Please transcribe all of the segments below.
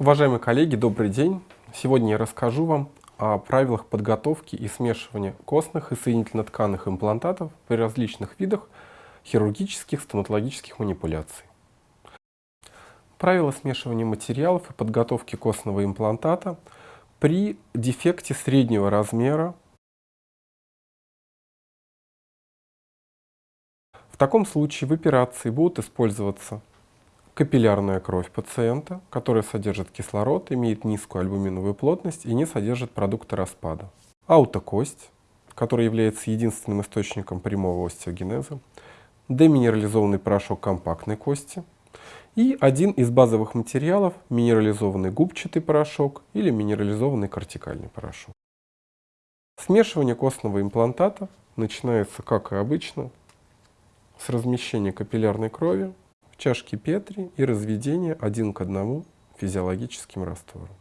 Уважаемые коллеги, добрый день! Сегодня я расскажу вам о правилах подготовки и смешивания костных и соединительно-тканных имплантатов при различных видах хирургических стоматологических манипуляций. Правила смешивания материалов и подготовки костного имплантата при дефекте среднего размера. В таком случае в операции будут использоваться капиллярная кровь пациента, которая содержит кислород, имеет низкую альбуминовую плотность и не содержит продукты распада. Аутокость, которая является единственным источником прямого остеогенеза, деминерализованный порошок компактной кости и один из базовых материалов – минерализованный губчатый порошок или минерализованный кортикальный порошок. Смешивание костного имплантата начинается, как и обычно, с размещения капиллярной крови чашки Петри и разведение один к одному физиологическим раствором.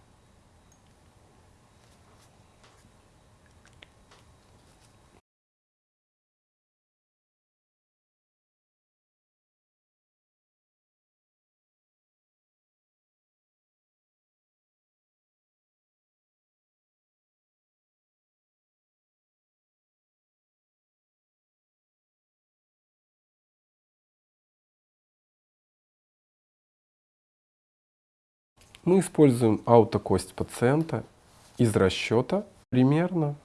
Мы используем аутокость пациента из расчета примерно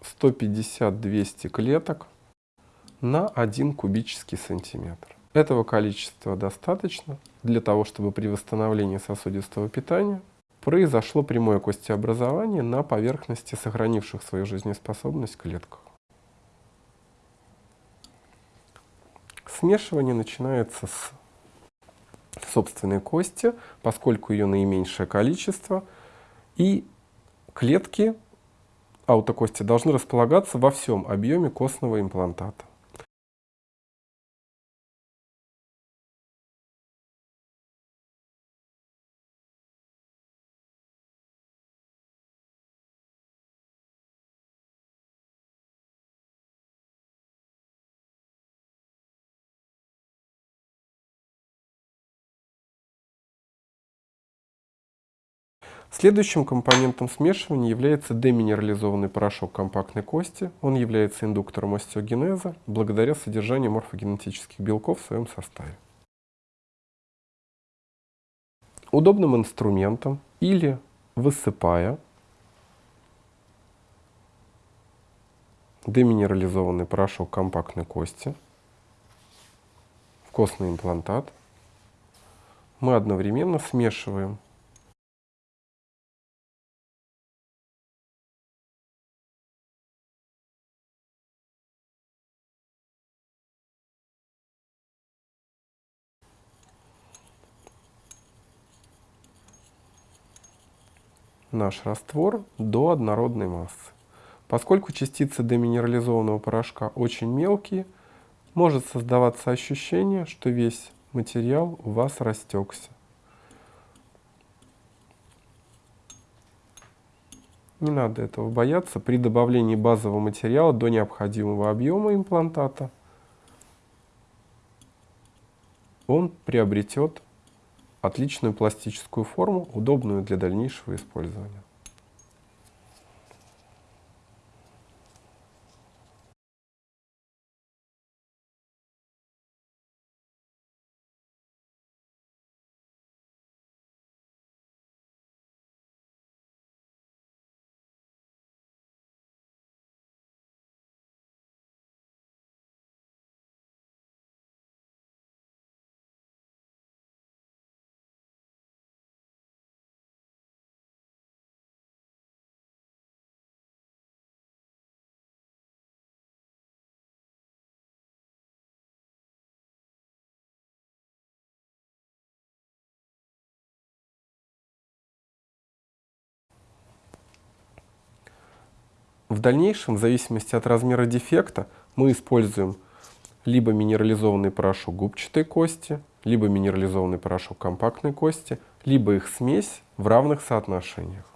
150-200 клеток на 1 кубический сантиметр. Этого количества достаточно для того, чтобы при восстановлении сосудистого питания произошло прямое костеобразование на поверхности сохранивших свою жизнеспособность клетках. Смешивание начинается с собственной кости, поскольку ее наименьшее количество, и клетки аутокости должны располагаться во всем объеме костного имплантата. Следующим компонентом смешивания является деминерализованный порошок компактной кости. Он является индуктором остеогенеза благодаря содержанию морфогенетических белков в своем составе. Удобным инструментом или высыпая деминерализованный порошок компактной кости в костный имплантат, мы одновременно смешиваем наш раствор до однородной массы. Поскольку частицы деминерализованного порошка очень мелкие, может создаваться ощущение, что весь материал у вас растекся. Не надо этого бояться. При добавлении базового материала до необходимого объема имплантата он приобретет отличную пластическую форму, удобную для дальнейшего использования. В дальнейшем, в зависимости от размера дефекта, мы используем либо минерализованный порошок губчатой кости, либо минерализованный порошок компактной кости, либо их смесь в равных соотношениях.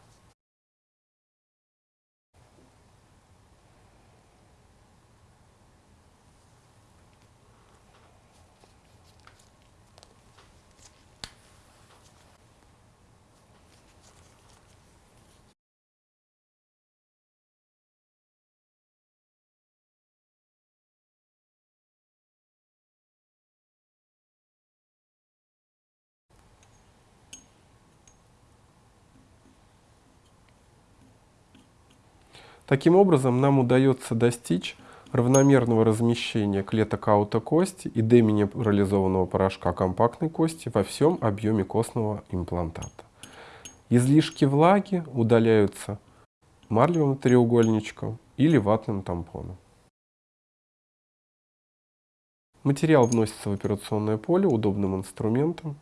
Таким образом, нам удается достичь равномерного размещения клеток аутокости и деминерализованного порошка компактной кости во всем объеме костного имплантата. Излишки влаги удаляются марлевым треугольничком или ватным тампоном. Материал вносится в операционное поле удобным инструментом